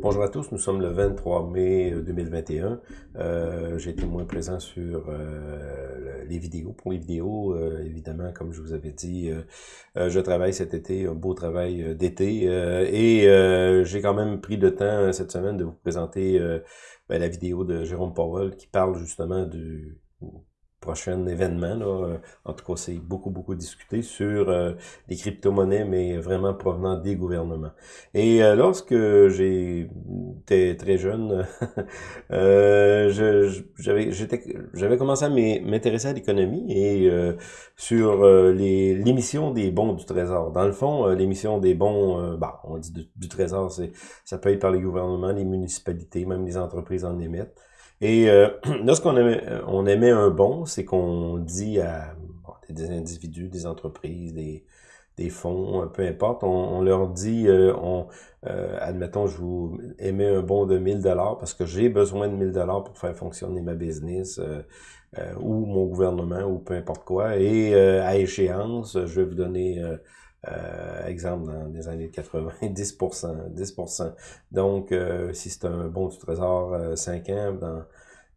Bonjour à tous, nous sommes le 23 mai 2021. Euh, J'ai été moins présent sur euh, les vidéos. Pour les vidéos, euh, évidemment, comme je vous avais dit, euh, je travaille cet été, un beau travail d'été. et j'ai quand même pris le temps cette semaine de vous présenter ben, la vidéo de Jérôme Powell qui parle justement du prochain événement. Là. Euh, en tout cas, c'est beaucoup, beaucoup discuté sur euh, les crypto-monnaies, mais vraiment provenant des gouvernements. Et euh, lorsque j'étais très jeune, j'avais j'avais commencé à m'intéresser à l'économie et sur l'émission des bons du Trésor. Dans le fond, l'émission des bons, bah, on dit du, du Trésor, ça peut être par les gouvernements, les municipalités, même les entreprises en émettent. Et euh, lorsqu'on émet, euh, on émet un bon, c'est qu'on dit à des individus, des entreprises, des, des fonds, euh, peu importe, on, leur dit, euh, on, admettons, je vous émets un bon de 1000 dollars parce que j'ai besoin de 1000 dollars pour faire fonctionner ma business ou mon gouvernement ou peu importe quoi. Et à échéance, je vais vous donner euh, exemple, dans les années 80, 10%, 10%. Donc, euh, si c'est un bon du trésor euh, 5 ans, dans,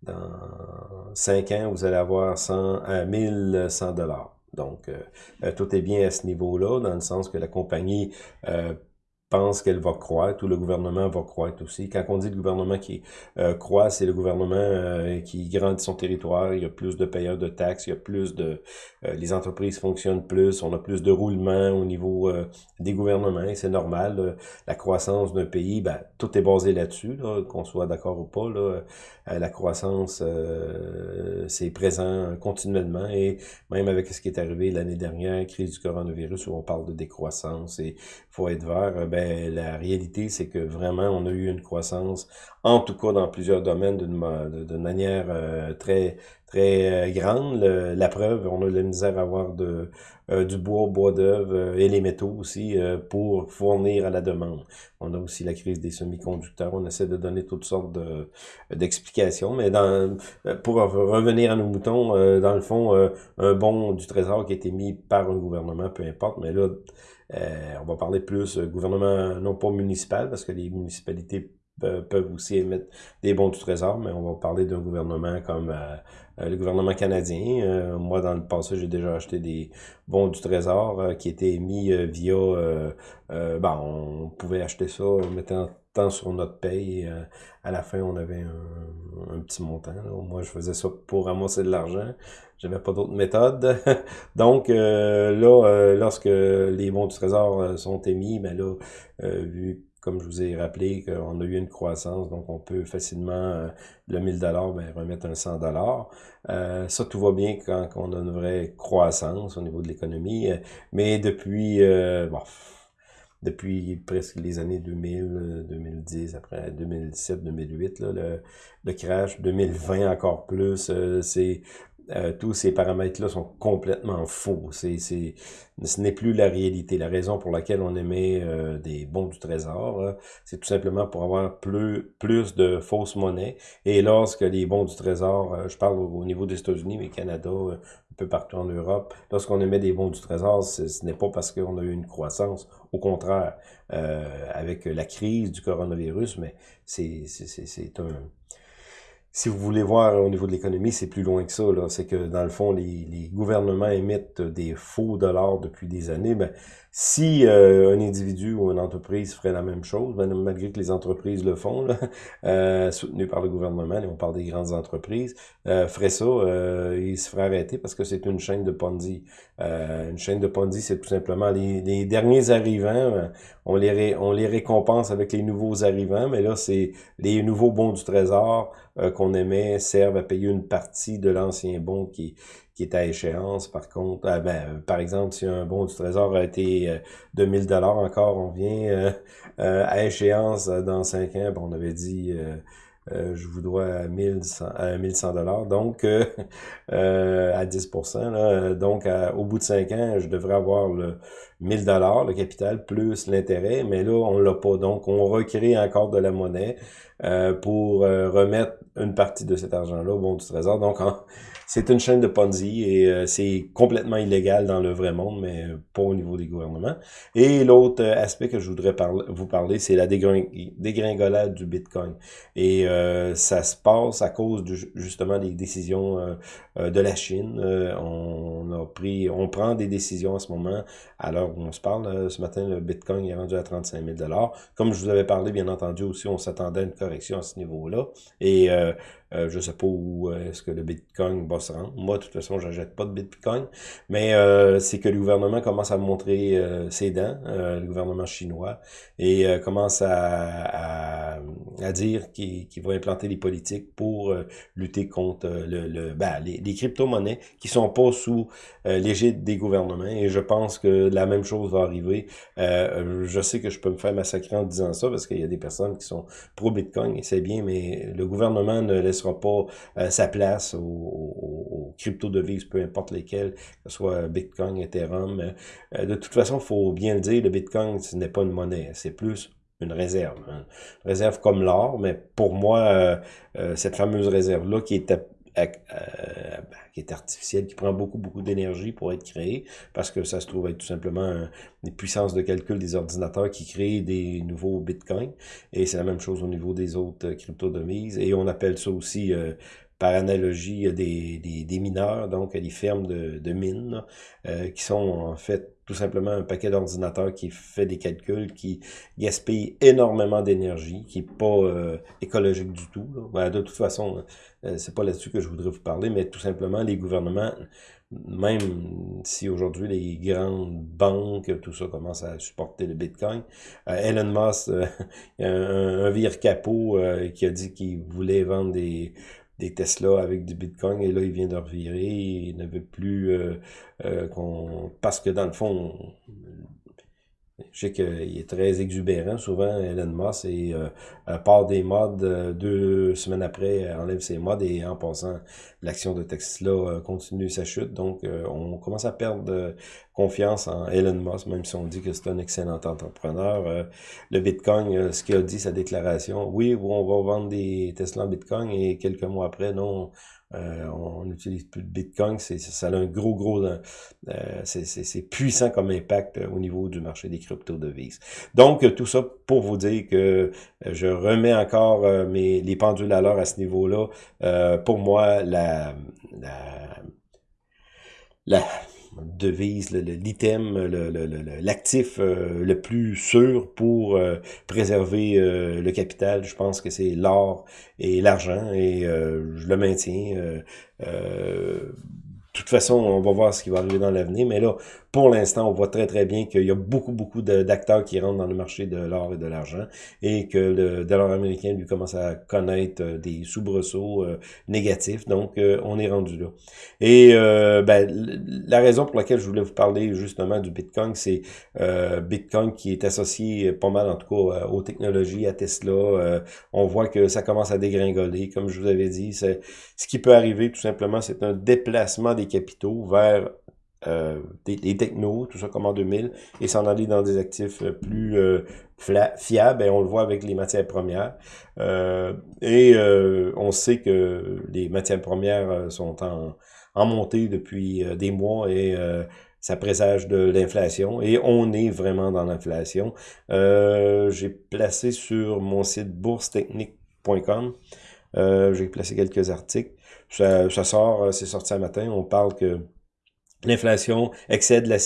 dans 5 ans, vous allez avoir 100, à 1100 dollars. Donc, euh, tout est bien à ce niveau-là, dans le sens que la compagnie pense qu'elle va croître, ou le gouvernement va croître aussi. Quand on dit le gouvernement qui euh, croît, c'est le gouvernement euh, qui grandit son territoire, il y a plus de payeurs de taxes, il y a plus de... Euh, les entreprises fonctionnent plus, on a plus de roulement au niveau des gouvernements, c'est normal. la croissance d'un pays, ben, tout est basé là-dessus, qu'on soit d'accord ou pas. Là, la croissance, c'est présent continuellement, et même avec ce qui est arrivé l'année dernière, crise du coronavirus, où on parle de décroissance, et faut être vert, ben, la réalité, c'est que vraiment, on a eu une croissance, en tout cas dans plusieurs domaines, d'une manière euh, très très euh, grande. la preuve, on a de la misère à avoir de, euh, du bois, bois d'œuvre et les métaux aussi pour fournir à la demande. On a aussi la crise des semi-conducteurs. On essaie de donner toutes sortes d'explications, mais dans, pour revenir à nos moutons, dans le fond, un bon du trésor qui a été mis par un gouvernement, peu importe, mais là, euh, on va parler plus euh, gouvernement, non pas municipal, parce que les municipalités peuvent aussi émettre des bons du trésor, mais on va parler d'un gouvernement comme euh, le gouvernement canadien. moi, dans le passé, j'ai déjà acheté des bons du trésor qui étaient émis via... ben, on pouvait acheter ça en mettant tant sur notre paye. à la fin, on avait un, petit montant. Moi, je faisais ça pour ramasser de l'argent. J'avais pas d'autre méthode. Donc, euh, là, euh, lorsque les bons du trésor euh, sont émis, ben là, vu comme je vous ai rappelé qu'on a eu une croissance, donc on peut facilement, le 1000 dollars, ben, remettre un 100 dollars. ça, tout va bien quand, on a une vraie croissance au niveau de l'économie. mais depuis, bon, depuis presque les années 2000, 2010, après 2007, 2008, là, le, le crash, 2020 encore plus, c'est euh, tous ces paramètres-là sont complètement faux. C'est, ce n'est plus la réalité. La raison pour laquelle on émet euh, des bons du trésor, c'est tout simplement pour avoir plus, plus de fausses monnaies. Et lorsque les bons du trésor, euh, je parle au, niveau des États-Unis, mais Canada, un peu partout en Europe, lorsqu'on émet des bons du trésor, ce n'est pas parce qu'on a eu une croissance. Au contraire, avec la crise du coronavirus, mais c'est, c'est un si vous voulez voir au niveau de l'économie, c'est plus loin que ça. C'est que dans le fond, les, les, gouvernements émettent des faux dollars depuis des années. Ben, si euh, un individu ou une entreprise ferait la même chose, ben, malgré que les entreprises le font, là, euh, soutenues par le gouvernement, et on parle des grandes entreprises, euh, ferait ça, euh, il se ferait arrêter parce que c'est une chaîne de Ponzi. Euh, une chaîne de Ponzi, c'est tout simplement les, les derniers arrivants, ben, on les, on les récompense avec les nouveaux arrivants, mais là, c'est les nouveaux bons du trésor qu'on émet servent à payer une partie de l'ancien bon qui qui est à échéance. Par contre, ah, ben, par exemple, si un bon du trésor a été euh, 2000 dollars encore, on vient euh, euh, à échéance dans 5 ans, on avait dit je vous dois à 1100 à 1100 dollars. Donc à 10 là, donc au bout de 5 ans, je devrais avoir le 1000 dollars le capital plus l'intérêt, mais là on l'a pas. Donc on recrée encore de la monnaie pour remettre une partie de cet argent-là au bon du trésor. Donc c'est une chaîne de Ponzi et euh, c'est complètement illégal dans le vrai monde, mais pas au niveau des gouvernements. Et l'autre euh, aspect que je voudrais vous parler, c'est la dégringolade du Bitcoin. Et euh, ça se passe à cause justement des décisions de la Chine. on a pris, on prend des décisions en ce moment, à l'heure où on se parle. ce matin, le Bitcoin est rendu à 35 000 Comme je vous avais parlé, bien entendu, aussi, on s'attendait à une correction à ce niveau-là. Et euh, je sais pas où euh, est-ce que le Bitcoin va se rendre. Moi, de toute façon, je n'achète pas de Bitcoin. Mais euh, c'est que le gouvernement commence à montrer ses dents, le gouvernement chinois, et commence à, dire qu'il va implanter des politiques pour lutter contre le, le ben, les, les crypto-monnaies qui sont pas sous l'égide des gouvernements. Et je pense que la même chose va arriver. je sais que je peux me faire massacrer en disant ça parce qu'il y a des personnes qui sont pro-Bitcoin et c'est bien, mais le gouvernement ne laisse sera pas euh, sa place aux, crypto-devises, peu importe lesquelles, que ce soit Bitcoin, Ethereum. Euh, de toute façon, faut bien le dire, le Bitcoin, ce n'est pas une monnaie, c'est plus une réserve. Hein. Une réserve comme l'or, mais pour moi, euh, cette fameuse réserve-là qui est ben, qui est artificielle, qui prend beaucoup, beaucoup d'énergie pour être créée, parce que ça se trouve être tout simplement des puissances de calcul des ordinateurs qui créent des nouveaux bitcoins. Et c'est la même chose au niveau des autres crypto-devises. Et on appelle ça aussi euh, par analogie des, des, des, mineurs, donc des fermes de, de mines, euh, qui sont en fait tout simplement un paquet d'ordinateurs qui fait des calculs, qui gaspille énormément d'énergie, qui est pas euh, écologique du tout. Ben, de toute façon, euh, c'est pas là-dessus que je voudrais vous parler, mais tout simplement les gouvernements, même si aujourd'hui les grandes banques, tout ça commence à supporter le Bitcoin, euh, Elon Musk, un, un, vire capot qui a dit qu'il voulait vendre des des Tesla avec du Bitcoin et là il vient de revirer, il ne veut plus euh, euh, qu'on parce que dans le fond je sais qu'il est très exubérant, souvent Elon Musk, et euh, part des modes, euh, deux semaines après, enlève ses modes, et en passant, l'action de Tesla euh, continue sa chute. Donc, on commence à perdre confiance en Elon Musk, même si on dit que c'est un excellent entrepreneur. le Bitcoin, ce qu'il a dit, sa déclaration, oui, on va vendre des Tesla en Bitcoin, et quelques mois après, non, euh, on n'utilise plus de Bitcoin, c'est ça a un gros, gros, euh, c'est puissant comme impact au niveau du marché des crypto-devises. Donc, tout ça pour vous dire que je remets encore mes, les pendules à l'heure à ce niveau-là. pour moi, la, la devise, l'item, l'actif euh, le, plus sûr pour euh, préserver euh, le capital. Je pense que c'est l'or et l'argent et je le maintiens. Toute façon, on va voir ce qui va arriver dans l'avenir, mais là, pour l'instant, on voit très très bien qu'il y a beaucoup beaucoup d'acteurs qui rentrent dans le marché de l'or et de l'argent et que le dollar américain lui commence à connaître euh, des soubresauts euh, négatifs. Donc, euh, on est rendu là. Et ben, la raison pour laquelle je voulais vous parler justement du Bitcoin, c'est Bitcoin qui est associé pas mal en tout cas aux technologies, à Tesla. on voit que ça commence à dégringoler. Comme je vous avais dit, ce qui peut arriver tout simplement, c'est un déplacement des capitaux vers euh, des, technos, tout ça comme en 2000, et s'en aller dans des actifs euh, plus euh, fiables, et on le voit avec les matières premières. Et on sait que les matières premières sont en montée depuis des mois et ça présage de l'inflation, et on est vraiment dans l'inflation. J'ai placé sur mon site boursetechnique.com, j'ai placé quelques articles. Ça, ça sort, c'est sorti un matin, on parle que L'inflation excède la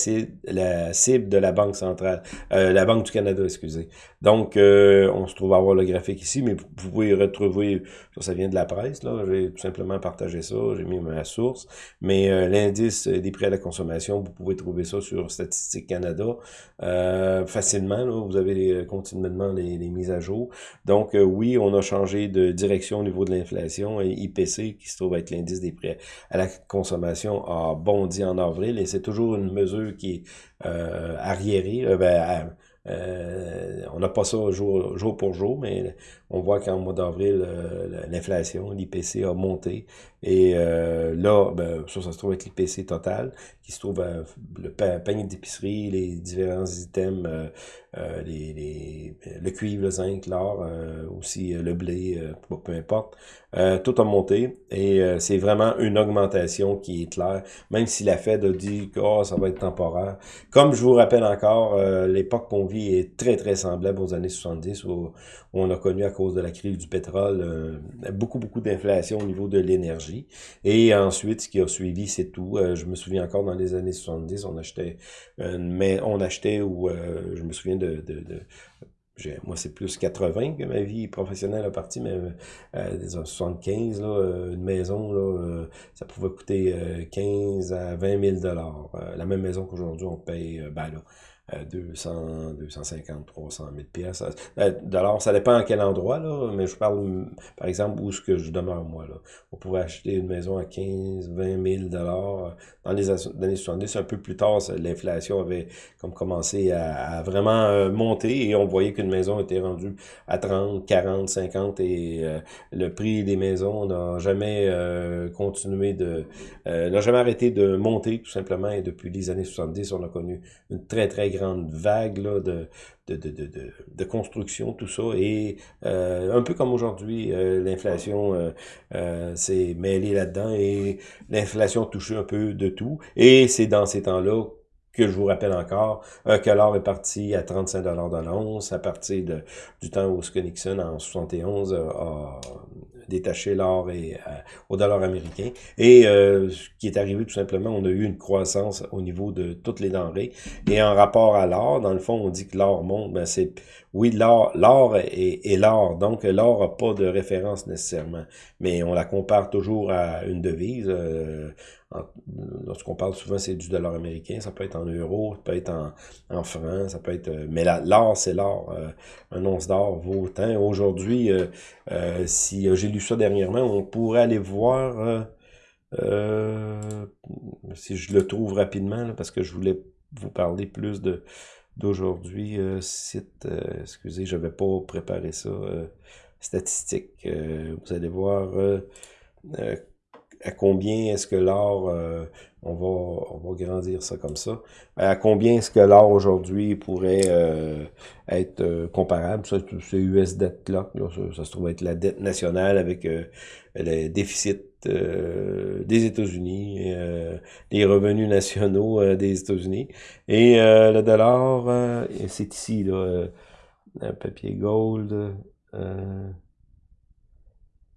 cible, de la Banque centrale, euh, la Banque du Canada, excusez. Donc, euh, on se trouve à avoir le graphique ici, mais vous pouvez retrouver, ça, vient de la presse, là, j'ai tout simplement partagé ça, j'ai mis ma source, mais euh, l'indice des prix à la consommation, vous pouvez trouver ça sur Statistique Canada facilement, là, vous avez continuellement les, les, mises à jour. Donc, oui, on a changé de direction au niveau de l'inflation, IPC, qui se trouve être l'indice des prix à la consommation, a bondi en avril, et c'est toujours une mesure qui est euh, arriérée, euh, ben, on n'a pas ça jour, jour pour jour, mais on voit qu'en mois d'avril, l'inflation, l'IPC a monté. Et là, ben, ça, ça se trouve avec l'IPC total, qui se trouve le panier d'épicerie, les différents items, les, les, le cuivre, le zinc, l'or, aussi le blé, peu importe. tout a monté et c'est vraiment une augmentation qui est claire, même si la Fed a dit que oh, ça va être temporaire. Comme je vous rappelle encore, l'époque qu'on vit est très, très semblable aux années 70 où, on a connu à cause de la crise du pétrole euh, beaucoup, beaucoup d'inflation au niveau de l'énergie. Et ensuite, ce qui a suivi, c'est tout. Euh, je me souviens encore dans les années 70, on achetait, on achetait ou euh, je me souviens de, moi, c'est plus 80 que ma vie professionnelle a parti, mais euh, 75, là, une maison, ça pouvait coûter 15 à 20 000 dollars. la même maison qu'aujourd'hui, on paye, ben là, 200, 250, 300 000 pièces. Alors, ça dépend à quel endroit, là, mais je parle, par exemple, où est-ce que je demeure, moi. Là. On pouvait acheter une maison à 15, 20 000 dollars dans les années 70. Un peu plus tard, l'inflation avait comme commencé à, vraiment euh, monter et on voyait qu'une maison était rendue à 30, 40, 50 et euh, le prix des maisons n'a jamais euh, continué de... n'a jamais arrêté de monter, tout simplement, et depuis les années 70, on a connu une très, très grande grande vague de, construction, tout ça. Et euh, un peu comme aujourd'hui, euh, l'inflation euh, s'est mêlée là-dedans et l'inflation touche un peu de tout. Et c'est dans ces temps-là que je vous rappelle encore, que l'or est parti à 35 de l'once à partir du temps où Nixon, en 71, a détaché l'or et au dollar américain. Et ce qui est arrivé tout simplement, on a eu une croissance au niveau de toutes les denrées. Et en rapport à l'or, dans le fond, on dit que l'or monte, ben c'est oui, l'or, est, est l'or, donc l'or n'a pas de référence nécessairement, mais on la compare toujours à une devise. Euh, lorsqu'on parle souvent, c'est du dollar américain, ça peut être en euros, ça peut être en, en francs, ça peut être... Euh, mais l'or, c'est l'or. Euh, un once d'or vaut autant. Aujourd'hui, si j'ai lu ça dernièrement, on pourrait aller voir... si je le trouve rapidement, parce que je voulais vous parler plus de d'aujourd'hui, euh, site, euh, excusez, je vais pas préparer ça, euh, statistique. vous allez voir à combien est-ce que l'or, on, va, on va grandir ça comme ça, à combien est-ce que l'or aujourd'hui pourrait être comparable, ça c'est US Debt Clock, ça, se trouve être la dette nationale avec le déficit euh, des États-Unis, euh, les revenus nationaux euh, des États-Unis. Et le dollar, c'est ici, là, un papier gold.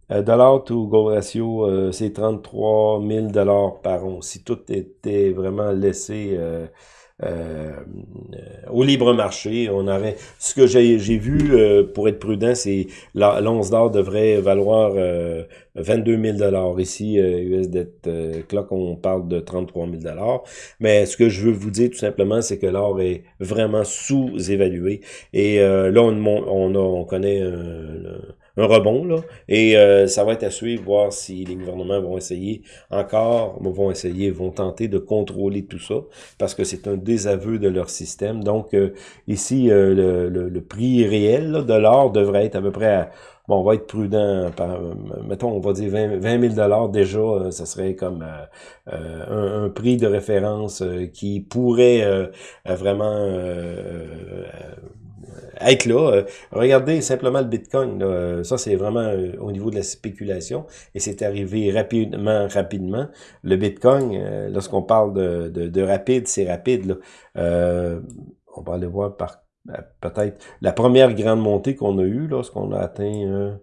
dollar to gold ratio, c'est 33 000 dollars par an. Si tout était vraiment laissé euh, au libre marché. On aurait ce que j'ai vu euh, pour être prudent, c'est l'once d'or devrait valoir 22 000 dollars ici US Clock on parle de 33 000 dollars. Mais ce que je veux vous dire tout simplement, c'est que l'or est vraiment sous-évalué et euh, là on, on, a, on connaît un rebond, là, et euh, ça va être à suivre, voir si les gouvernements vont essayer encore, vont essayer, vont tenter de contrôler tout ça, parce que c'est un désaveu de leur système. Donc, euh, ici, euh, le, le, prix réel de l'or devrait être à peu près à bon, on va être prudent, par, mettons, on va dire 20, 000 dollars déjà, ça serait comme un, un, prix de référence qui pourrait vraiment être là. Euh, regardez simplement le Bitcoin. Là. Ça, c'est vraiment euh, au niveau de la spéculation. Et c'est arrivé rapidement, rapidement. Le Bitcoin, euh, lorsqu'on parle de, de, de rapide, c'est rapide. On va aller voir par peut-être la première grande montée qu'on a eue lorsqu'on a atteint...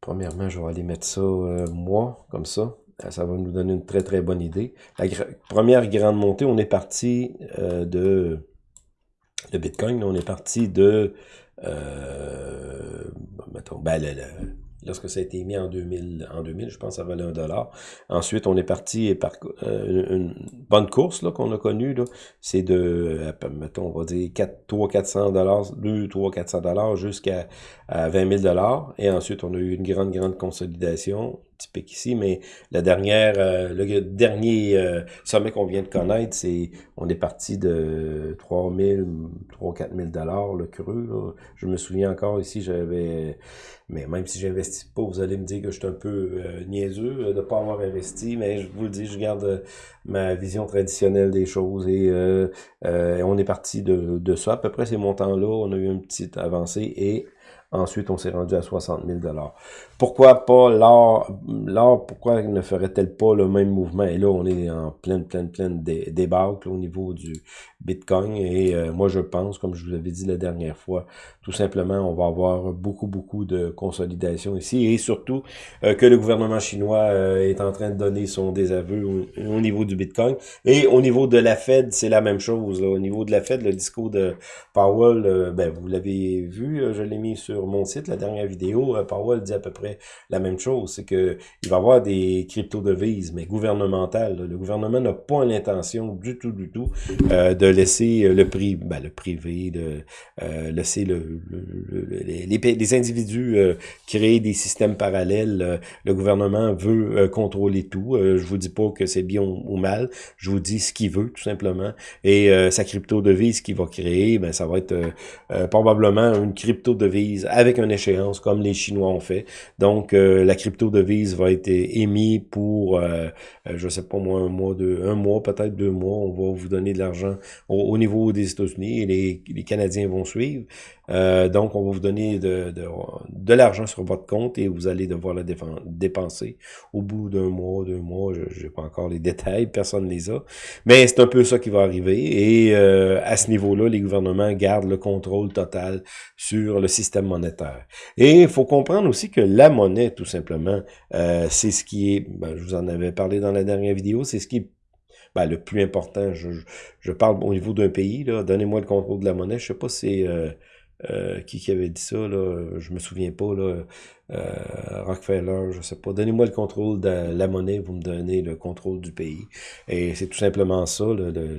premièrement, je vais aller mettre ça moi, comme ça ça va nous donner une très très bonne idée. La première grande montée, on est parti de le Bitcoin, on est parti de, euh, mettons, ben, lorsque ça a été mis en 2000, en 2000 je pense, ça valait un dollar. Ensuite, on est parti par euh, une bonne course là qu'on a connue, c'est de, mettons, on va dire 4, 3 400 dollars, 2, 3, 400 dollars jusqu'à 20 000 dollars. Et ensuite, on a eu une grande, grande consolidation ici, mais la dernière, euh, le dernier euh, sommet qu'on vient de connaître, c'est on est parti de 3 000, 3 4 000 dollars le cru. Je me souviens encore ici, j'avais, mais même si j'investis pas, vous allez me dire que je suis un peu euh, niaiseux de pas avoir investi, mais je vous le dis, je garde ma vision traditionnelle des choses et on est parti de, de ça. À peu près ces montants-là, on a eu une petite avancée et Ensuite, on s'est rendu à 60 000 Pourquoi pas l'or? L'or, pourquoi ne ferait-elle pas le même mouvement? Et là, on est en pleine, pleine, pleine débâcle au niveau du Bitcoin. Et euh, moi, je pense, comme je vous avais dit la dernière fois, tout simplement, on va avoir beaucoup, beaucoup de consolidation ici. Et surtout, euh, que le gouvernement chinois euh, est en train de donner son désaveu au, niveau du Bitcoin. Et au niveau de la Fed, c'est la même chose. Au niveau de la Fed, le discours de Powell, ben, vous l'avez vu, je l'ai mis sur mon site, la dernière vidéo, Powell dit à peu près la même chose, c'est que il va y avoir des crypto-devises, mais gouvernementales. Le gouvernement n'a pas l'intention du tout, du tout, euh, de laisser le prix, ben, le privé, de euh, laisser le, les, les, individus créer des systèmes parallèles. Le gouvernement veut contrôler tout. je vous dis pas que c'est bien ou mal, je vous dis ce qu'il veut, tout simplement. Et sa crypto-devise qu'il va créer, ben, ça va être probablement une crypto-devise avec une échéance comme les Chinois ont fait. Donc, euh, la crypto-devise va être émise pour, euh, euh, je sais pas moi, un mois, deux, un mois, peut-être deux mois. On va vous donner de l'argent au, niveau des États-Unis et les, les Canadiens vont suivre. Euh, donc, on va vous donner de, de, de l'argent sur votre compte et vous allez devoir le dépenser au bout d'un mois, deux mois. Je n'ai pas encore les détails, personne ne les a. Mais c'est un peu ça qui va arriver. Et euh, à ce niveau-là, les gouvernements gardent le contrôle total sur le système monétaire. Et il faut comprendre aussi que la monnaie, tout simplement, euh, c'est ce qui est, ben, je vous en avais parlé dans la dernière vidéo, c'est ce qui est ben, le plus important. Je, je, parle au niveau d'un pays. Donnez-moi le contrôle de la monnaie. Je sais pas si c'est euh, qui, qui avait dit ça, là, je me souviens pas, là, euh, Rockefeller, je sais pas. Donnez-moi le contrôle de la monnaie, vous me donnez le contrôle du pays. Et c'est tout simplement ça,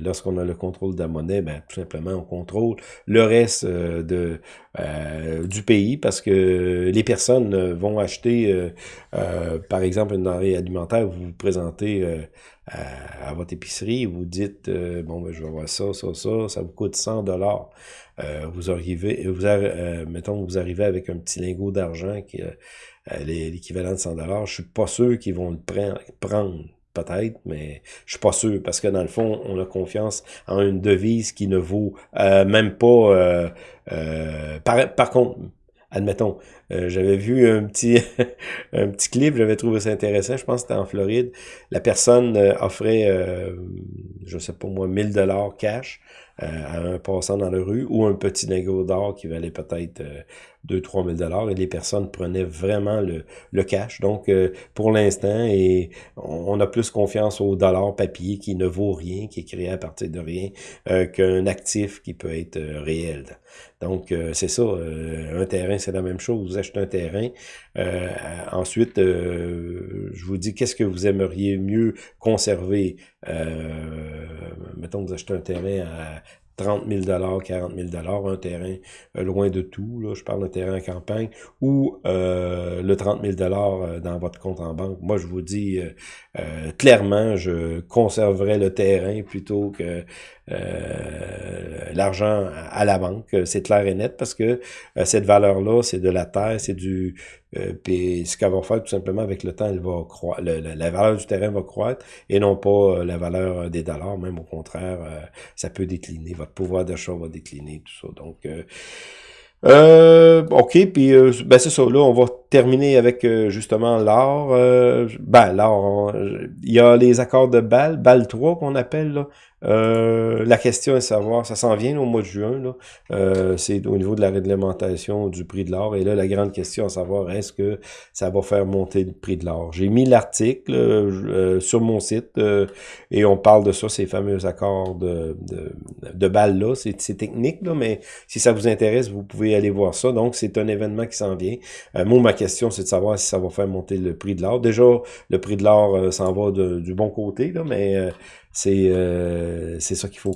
lorsqu'on a le contrôle de la monnaie, ben, tout simplement, on contrôle le reste euh, de, euh, du pays parce que les personnes vont acheter, par exemple, une denrée alimentaire, vous vous présentez à, votre épicerie, vous dites, bon, ben, je vais avoir ça, ça, ça, ça vous coûte 100 dollars. Euh, vous arrivez, vous euh, mettons, vous arrivez avec un petit lingot d'argent qui euh, l'équivalent de 100 dollars. Je suis pas sûr qu'ils vont le prendre peut-être, mais je suis pas sûr, parce que dans le fond, on a confiance en une devise qui ne vaut même pas... par, par contre, admettons, j'avais vu un petit un petit clip, j'avais trouvé ça intéressant, je pense que c'était en Floride. La personne offrait, je sais pas moi, 1000 dollars cash euh, à un passant dans la rue ou un petit lingot d'or qui valait peut-être 2-3 000 dollars et les personnes prenaient vraiment le, cash. Donc, euh, pour l'instant, et on a plus confiance au dollar papier qui ne vaut rien, qui est créé à partir de rien, euh, qu'un actif qui peut être réel. Donc, c'est ça. un terrain, c'est la même chose. Vous achetez un terrain. ensuite, je vous dis, qu'est-ce que vous aimeriez mieux conserver? Mettons que vous achetez un terrain à 30 000 40 000 un terrain euh, loin de tout, là, je parle d'un terrain en campagne, ou euh, le 30 000 euh, dans votre compte en banque. Moi, je vous dis clairement, je conserverai le terrain plutôt que l'argent à la banque. C'est clair et net parce que cette valeur-là, c'est de la terre, c'est du euh, puis ce qu'elle va faire tout simplement avec le temps, elle va croître, la valeur du terrain va croître et non pas euh, la valeur des dollars, même au contraire, euh, ça peut décliner, votre pouvoir d'achat va décliner, tout ça. Donc ok, puis ben c'est ça, là, on va terminer avec justement l'or. ben, l'or, il y a les accords de Bâle, Bâle 3 qu'on appelle, là. Euh, la question est de savoir, ça s'en vient au mois de juin, euh, c'est au niveau de la réglementation du prix de l'or. Et là, la grande question à savoir, est-ce que ça va faire monter le prix de l'or? J'ai mis l'article euh, sur mon site et on parle de ça, ces fameux accords de, de, de balles-là. C'est technique, là, mais si ça vous intéresse, vous pouvez aller voir ça. Donc, c'est un événement qui s'en vient. moi, ma question, c'est de savoir si ça va faire monter le prix de l'or. Déjà, le prix de l'or s'en va du bon côté, là, mais C'est c'est ça qu'il faut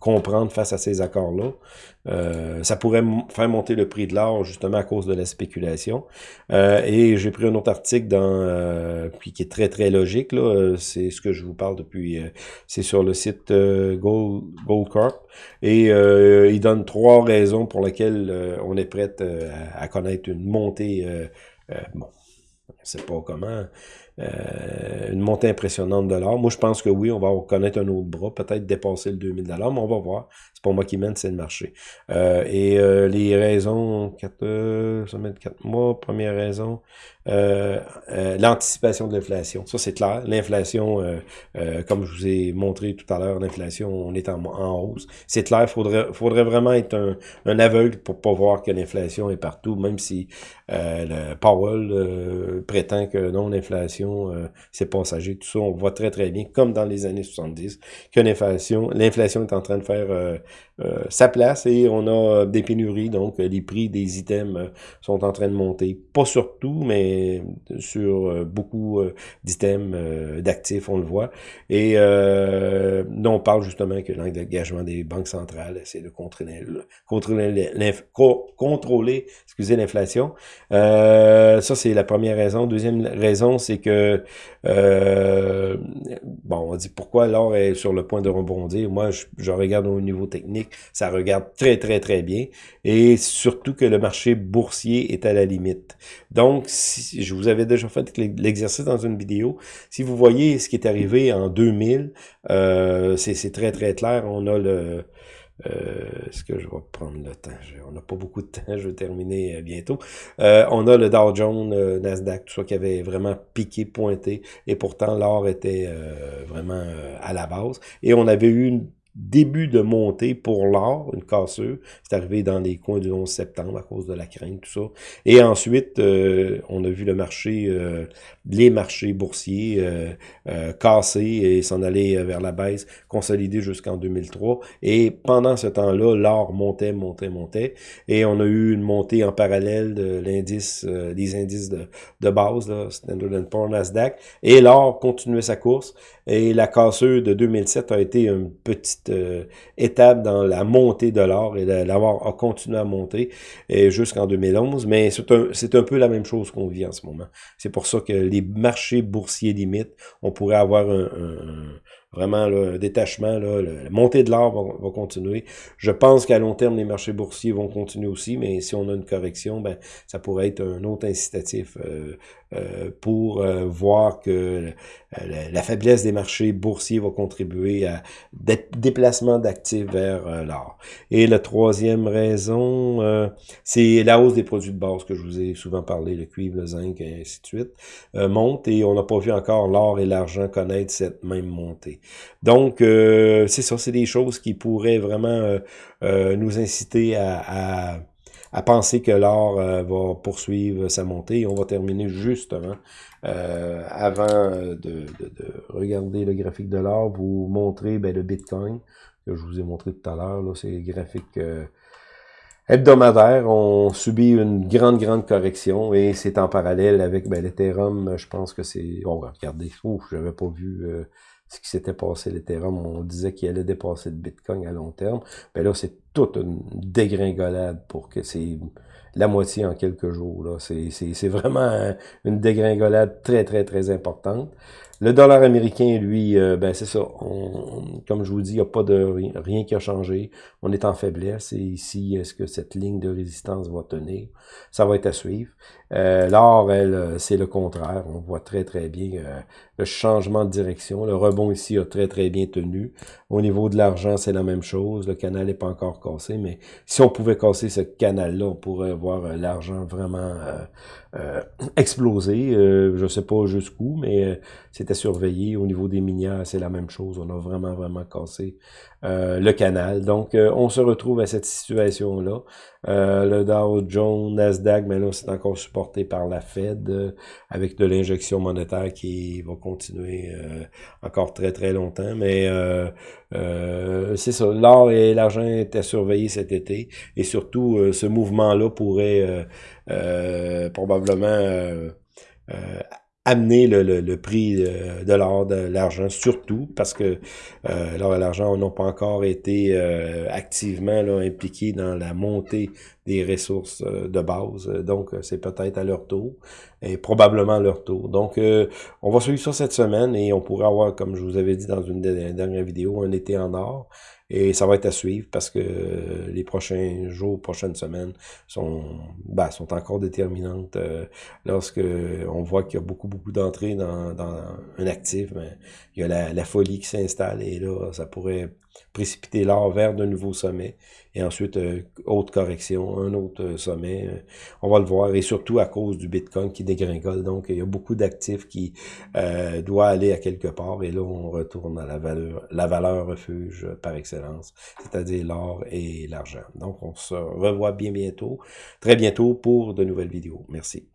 comprendre face à ces accords-là. ça pourrait faire monter le prix de l'or justement à cause de la spéculation. et j'ai pris un autre article dans puis qui est très très logique là. C'est ce que je vous parle depuis. c'est sur le site Gold Goldcorp et il donne trois raisons pour lesquelles on est prêt à, à, connaître une montée. bon, je sais pas comment, euh, une montée impressionnante de l'or. Moi, je pense que oui, on va connaître un autre bras, peut-être dépasser le 2000 mais on va voir. C'est pas moi qui mène, c'est le marché. Euh, et euh, les raisons, 4, ça met 4 mois, première raison, l'anticipation de l'inflation. Ça, c'est clair. L'inflation, comme je vous ai montré tout à l'heure, l'inflation, on est en, hausse. C'est clair, il faudrait, faudrait vraiment être un, un aveugle pour pas voir que l'inflation est partout, même si le Powell prétend que non, l'inflation euh, c'est passager, tout ça, on voit très très bien, comme dans les années 70, que l'inflation, l'inflation est en train de faire euh, euh, sa place et on a des pénuries, donc les prix des items sont en train de monter. Pas sur tout, mais sur beaucoup d'items, d'actifs, on le voit. Et nous, on parle justement que l'engagement des banques centrales, c'est de contrôler, contrôler, contrôler l'inflation. ça, c'est la première raison. Deuxième raison, c'est que euh, bon, on dit pourquoi l'or est sur le point de rebondir. Moi, je, regarde au niveau technique, ça regarde très, très, très bien. Et surtout que le marché boursier est à la limite. Donc, je vous avais déjà fait l'exercice dans une vidéo. Si vous voyez ce qui est arrivé en 2000, euh, c'est très, très clair. On a le euh, Est-ce que je vais prendre le temps? on n'a pas beaucoup de temps, je vais terminer euh, bientôt. Euh, on a le Dow Jones, euh, Nasdaq, tout ça qui avait vraiment piqué, pointé, et pourtant l'or était vraiment à la base. Et on avait eu une début de montée pour l'or, une cassure. C'est arrivé dans les coins du 11 septembre à cause de la crainte, tout ça. Et ensuite, euh, on a vu le marché, euh, les marchés boursiers euh, euh casser et s'en aller vers la baisse, consolider jusqu'en 2003. Et pendant ce temps-là, l'or montait, montait, montait. Et on a eu une montée en parallèle de l'indice, des indices de, de base, là, Standard Poor's, Nasdaq. Et l'or continuait sa course. Et la cassure de 2007 a été une petite euh, étape dans la montée de l'or et l'avoir a continué à monter jusqu'en 2011. Mais c'est un, un peu la même chose qu'on vit en ce moment. C'est pour ça que les marchés boursiers limites, on pourrait avoir un, vraiment le détachement, là, la montée de l'or va, continuer. Je pense qu'à long terme, les marchés boursiers vont continuer aussi, mais si on a une correction, ben ça pourrait être un autre incitatif euh, euh, pour euh, voir que la, faiblesse des marchés boursiers va contribuer à des déplacement d'actifs vers l'or. Et la troisième raison, c'est la hausse des produits de base que je vous ai souvent parlé, le cuivre, le zinc, et ainsi de suite, monte et on n'a pas vu encore l'or et l'argent connaître cette même montée. Donc, c'est ça, c'est des choses qui pourraient vraiment nous inciter à penser que l'or euh, va poursuivre sa montée. On va terminer justement, euh, avant de, de, de, regarder le graphique de l'or, vous montrer ben, le Bitcoin, que je vous ai montré tout à l'heure. C'est le graphique euh, hebdomadaire. On subit une grande, grande correction et c'est en parallèle avec ben, l'Ethereum. Je pense que c'est... On va regarder. Ouf, j'avais pas vu ce qui s'était passé l'Ethereum. On disait qu'il allait dépasser le Bitcoin à long terme. Mais ben là, c'est toute une dégringolade pour que c'est la moitié en quelques jours. Là. C'est vraiment une dégringolade très, très, très importante. Le dollar américain, lui, euh, ben c'est ça. comme je vous dis, il n'y a pas de rien qui a changé. On est en faiblesse. Et ici, est-ce que cette ligne de résistance va tenir? Ça va être à suivre. Euh, L'or, elle, c'est le contraire. On voit très, très bien euh, le changement de direction. Le rebond ici a très, très bien tenu. Au niveau de l'argent, c'est la même chose. Le canal n'est pas encore cassé, mais si on pouvait casser ce canal-là, on pourrait voir l'argent vraiment euh, explosé. Euh, je sais pas jusqu'où, mais euh, c'était surveillé. Au niveau des minières, c'est la même chose. On a vraiment, vraiment cassé euh, le canal. Donc, on se retrouve à cette situation-là. Le Dow Jones, Nasdaq, mais là, c'est encore supporté par la Fed avec de l'injection monétaire qui va continuer encore très, très longtemps. Mais c'est ça. L'or et l'argent étaient surveillés cet été. Et surtout, ce mouvement-là pourrait euh, probablement euh, euh, amener le, le, prix de l'or, de l'argent, surtout parce que euh, l'or et l'argent n'ont pas encore été euh, activement impliqués dans la montée des ressources euh, de base. Donc, c'est peut-être à leur tour et probablement à leur tour. Donc, on va suivre ça cette semaine et on pourra avoir, comme je vous avais dit dans une dernière vidéo, un été en or. Et ça va être à suivre parce que les prochains jours, prochaines semaines sont, ben, sont encore déterminantes. Euh, lorsque on voit qu'il y a beaucoup, beaucoup d'entrées dans, dans un actif, mais il y a la folie qui s'installe et là, ça pourrait précipiter l'or vers de nouveaux sommets. Et ensuite, euh, autre correction, un autre euh, sommet. Euh, on va le voir. Et surtout à cause du Bitcoin qui dégringole. Donc, il y a beaucoup d'actifs qui euh, doivent aller à quelque part. Et là, on retourne à la valeur, la valeur refuge par excellence, c'est-à-dire l'or et l'argent. Donc, on se revoit bien bientôt, très bientôt pour de nouvelles vidéos. Merci.